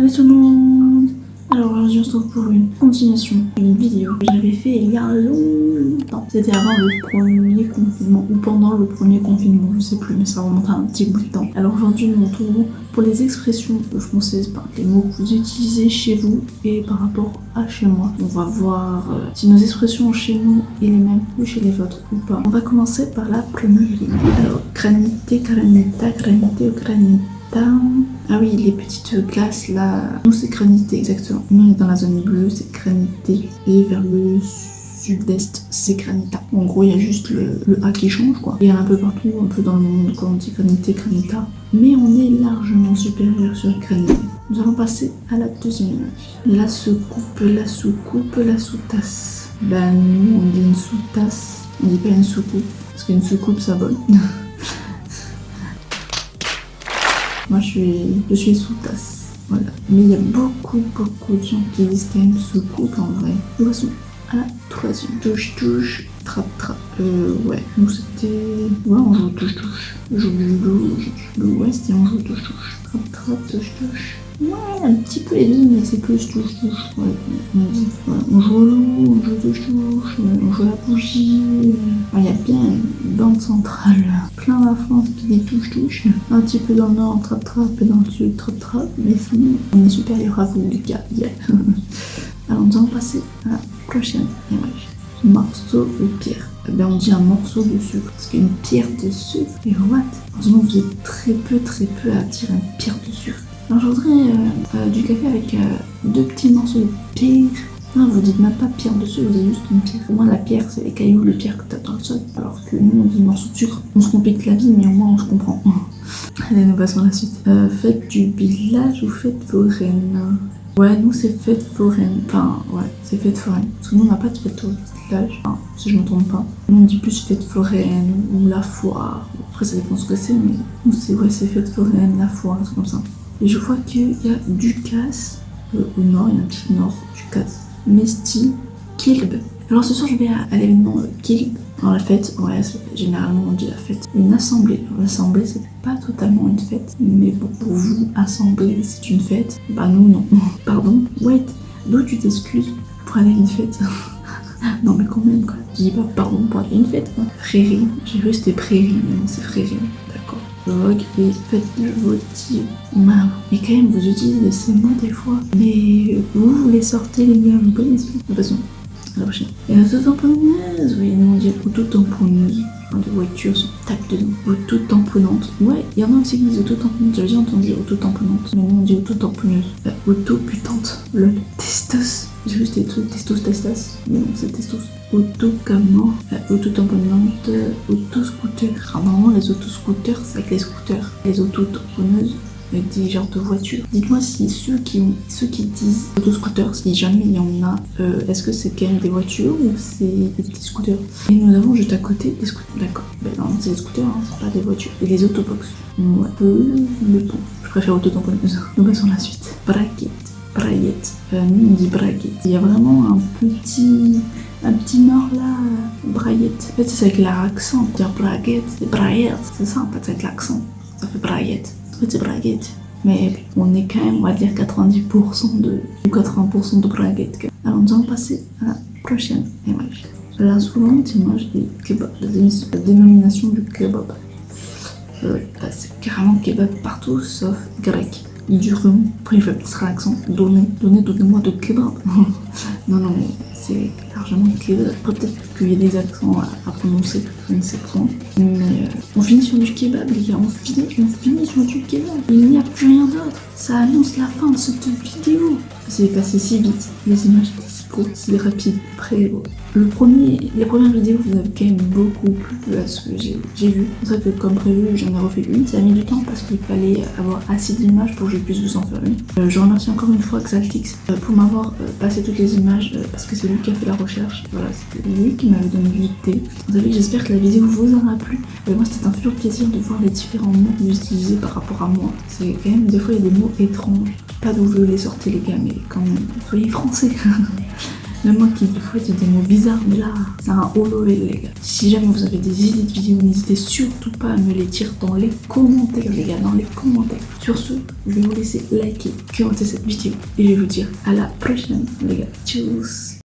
Salut tout le monde Alors aujourd'hui on se retrouve pour une continuation d'une vidéo que j'avais fait il y a longtemps. C'était avant le premier confinement ou pendant le premier confinement, je sais plus mais ça remonte à un petit bout de temps. Alors aujourd'hui nous retrouvons pour les expressions françaises, par les mots que vous utilisez chez vous et par rapport à chez moi. On va voir euh, si nos expressions chez nous est les mêmes que chez les vôtres ou pas. On va commencer par la première ligne. Alors granité, granita, granité ou. Ah oui, les petites glaces là. Nous, c'est granité, exactement. Nous, on est dans la zone bleue, c'est granité. Et vers le sud-est, c'est granita. En gros, il y a juste le, le, A qui change, quoi. Il y en a un peu partout, un peu dans le monde, quand on dit granité, granita. Mais on est largement supérieur sur granité. Nous allons passer à la deuxième image. La soucoupe, la soucoupe, la sous-tasse. Ben, nous, on dit une sous-tasse. On dit pas une soucoupe. Parce qu'une soucoupe, ça vole. Moi, je suis, je suis sous tasse. Voilà. Mais il y a beaucoup, beaucoup de gens qui disent quand même sous-coupe en vrai. Passons à la troisième. Touche, touche, trappe, trappe. Euh, ouais. Nous, c'était. Ouais, on joue touche, touche. Joue, joue, joue. Ouais, c'était on joue touche, touche. Trappe, trappe, touche, touche. Ouais, un petit peu les deux, mais c'est plus touche, touche. Ouais, on, joue au loup, on joue touche, touche, on joue à la bougie. Il y a bien une bande centrale, plein la France qui dit touche, touche. Un petit peu dans le nord, trappe, et dans le sud, trappe. Mais sinon, on est supérieur à vous, les gars. Yeah. Alors, nous allons passer à la prochaine image. Morceau de pierre. Eh bien, on dit un morceau de sucre. Parce qu'une pierre de sucre, et what Heureusement, vous êtes très peu, très peu à dire une pierre de sucre. Alors je voudrais euh, euh, du café avec euh, deux petits morceaux de pierre. Non, vous dites même pas pierre dessus, vous dites juste une pierre. Pour moi, la pierre, c'est les cailloux, les pierres que t'as dans le sol. Alors que nous, on dit morceau de sucre. On se complique la vie, mais au moins on se comprend. Allez, nous passons à la suite. faites du village ou faites foraine Ouais, nous, c'est fête foraine. Enfin, ouais, c'est fête foraine. Parce que nous, on n'a pas de fête au village. Si je me trompe pas. Nous, on dit plus fête foraine ou la foire. Après, ça dépend ce que c'est, mais nous, c'est ouais, c'est fête foraine, la foire, c'est comme ça. Et je vois qu'il y a Ducasse euh, au nord, il y a un petit nord, Ducasse, Mesti, Kilb. Alors ce soir, je vais à, l'événement euh, Kilb. Alors la fête, ouais, généralement on dit la fête. Une assemblée. L'assemblée, c'est pas totalement une fête, mais bon, pour vous, assemblée, c'est une fête. Bah nous, non. Pardon. Wait, d'où tu t'excuses pour aller à une fête? Non mais quand même, quoi. Je dis pas pardon pour aller à une fête, quoi. Frérie. J'ai vu c'était prairie, mais non, c'est frérie. Vogue et faites-le voter. Mais quand même, vous utilisez ces mots des fois. Mais vous, vous les sortez, les gars, vous connaissez. De toute façon, à la prochaine. Et auto-tamponneuse, oui, nous on dit auto-tamponneuse. Les voitures tape dedans. Auto-tamponnante. Ouais, il y en a aussi qui disent auto-tamponnante. J'avais déjà entendu auto-tamponnante. Mais nous on dit auto-tamponneuse. Euh, auto-putante. Le testos. Juste des trucs testos, testas. Mais non, c'est testos. Auto-camion, euh, auto-tamponnante, euh, auto-scooter. Alors, normalement, les auto-scooters, c'est avec les scooters. Les auto-tamponneuses, avec des genres de voitures. Dites-moi si ceux qui, ceux qui disent autoscooter, si jamais il y en a, euh, est-ce que c'est quand même des voitures ou c'est des petits scooters? Et nous avons juste à côté des scooters. D'accord. Ben non, c'est des scooters, hein, c'est pas des voitures. Et des autobox. Ouais. Euh, mais bon, je préfère auto-tamponneuse. Nous passons à la suite. Braquette. Braillette. Euh, dit braquette. Il y a vraiment un petit un petit nord là, braillette. En fait, c'est avec l'accent. Dire braguette, c'est braillette. C'est ça, en fait, c'est avec l'accent. Ça fait braillette petite braguette. Mais on est quand même, on va dire 90% de, ou 80% de braguette. Alors nous allons passer à la prochaine image. La suivante image est kebab, la dénomination du kebab. Euh, c'est carrément kebab partout sauf grec. Du rhum, après il fait l'accent, donnez, donnez, donnez-moi de kebab. non, non, c'est largement kebab. Peut-être qu'il y a des accents à, à prononcer, je ne sais pas. Mais euh, on finit sur du kebab, les gars. On finit, on finit sur du kebab. Il n'y a plus rien d'autre. Ça annonce la fin de cette vidéo. C'est passé si vite. Les images si courtes, si rapides. Après, le premier, les premières vidéos, vous avez quand même beaucoup plu à ce que j'ai vu. C'est ça que, comme prévu, j'en ai refait une. Ça a mis du temps parce qu'il fallait avoir assez d'images pour que je puisse vous en faire une. Euh, je remercie encore une fois Xaltix euh, pour m'avoir euh, passé toutes les images euh, parce que c'est lui qui a fait la recherche. Voilà, c'était lui qui m'avait donné l'idée. Vous savez, j'espère que la vidéo vous aura plu. Et moi, c'était un pur plaisir de voir les différents mots que vous utilisez par rapport à moi. C'est quand même, des fois, il y a des mots étranges. Pas d'où vous les sortez, les gars, mais quand même, soyez français. Même moi qui des fois des mots bizarres, mais là, c'est un holo les gars. Si jamais vous avez des idées de vidéos, n'hésitez surtout pas à me les dire dans les commentaires, les gars, dans les commentaires. Sur ce, je vais vous laisser liker, commenter cette vidéo et je vais vous dire à la prochaine, les gars. Tchuss